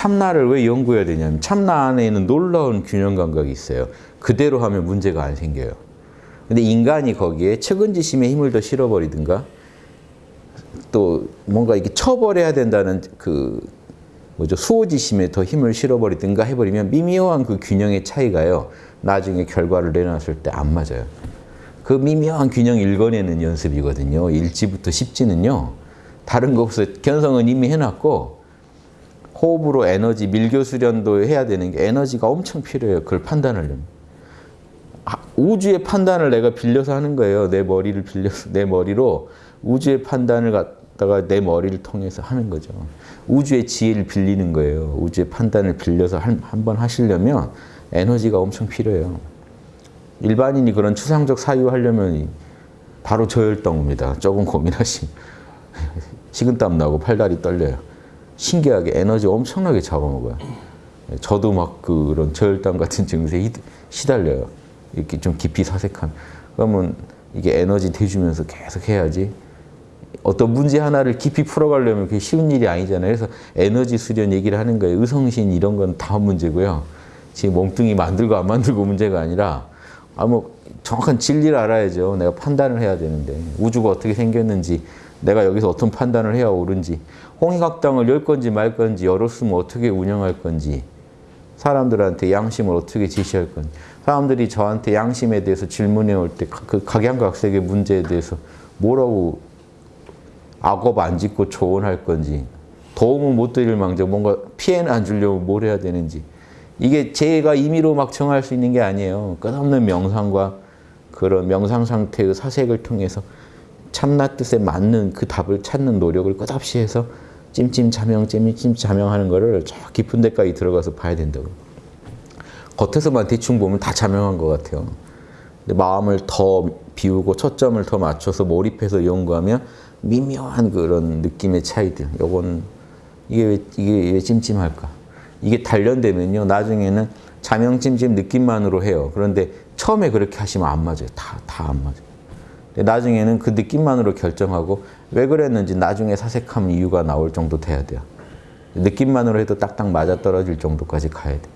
참나를 왜 연구해야 되냐면 참나 안에는 놀라운 균형 감각이 있어요. 그대로 하면 문제가 안 생겨요. 근데 인간이 거기에 측은지심의 힘을 더 실어버리든가 또 뭔가 이렇게 쳐버려야 된다는 그 뭐죠 수호지심에 더 힘을 실어버리든가 해버리면 미묘한 그 균형의 차이가요 나중에 결과를 내놨을 때 안 맞아요. 그 미묘한 균형 읽어내는 연습이거든요. 1지부터 10지는요. 다른 거 없어요. 견성은 이미 해놨고 호흡으로 에너지, 밀교 수련도 해야 되는 게 에너지가 엄청 필요해요. 그걸 판단하려면. 아, 우주의 판단을 내가 빌려서 하는 거예요. 내 머리를 빌려서, 내 머리로 우주의 판단을 갖다가 내 머리를 통해서 하는 거죠. 우주의 지혜를 빌리는 거예요. 우주의 판단을 빌려서 한번 하시려면 에너지가 엄청 필요해요. 일반인이 그런 추상적 사유 하려면 바로 저혈당입니다. 조금 고민하시면. 식은땀 나고 팔다리 떨려요. 신기하게 에너지 엄청나게 잡아먹어요. 저도 막 그런 저혈당 같은 증세에 시달려요. 이렇게 좀 깊이 사색하면. 그러면 이게 에너지 대주면서 계속 해야지. 어떤 문제 하나를 깊이 풀어가려면 그게 쉬운 일이 아니잖아요. 그래서 에너지 수련 얘기를 하는 거예요. 의성신 이런 건 다음 문제고요. 지금 몸뚱이 만들고 안 만들고 문제가 아니라 아뭐 정확한 진리를 알아야죠. 내가 판단을 해야 되는데 우주가 어떻게 생겼는지 내가 여기서 어떤 판단을 해야 옳은지 홍익학당을 열 건지 말 건지 열었으면 어떻게 운영할 건지 사람들한테 양심을 어떻게 지시할 건지 사람들이 저한테 양심에 대해서 질문해 올 때 그 각양각색의 문제에 대해서 뭐라고 악업 안 짓고 조언할 건지 도움을 못 드릴 망정 뭔가 피해는 안 주려고 뭘 해야 되는지 이게 제가 임의로 막 정할 수 있는 게 아니에요. 끝없는 명상과 그런 명상 상태의 사색을 통해서 참나 뜻에 맞는 그 답을 찾는 노력을 끝없이 해서 찜찜 자명, 찜찜 자명 하는 거를 저 깊은 데까지 들어가서 봐야 된다고. 겉에서만 대충 보면 다 자명한 것 같아요. 근데 마음을 더 비우고 초점을 더 맞춰서 몰입해서 연구하면 미묘한 그런 느낌의 차이들. 요건 이게 왜, 이게 왜 찜찜할까? 이게 단련되면요. 나중에는 자명찜찜 느낌만으로 해요. 그런데 처음에 그렇게 하시면 안 맞아요. 다, 다 안 맞아요. 나중에는 그 느낌만으로 결정하고 왜 그랬는지 나중에 사색하면 이유가 나올 정도 돼야 돼요. 느낌만으로 해도 딱딱 맞아떨어질 정도까지 가야 돼.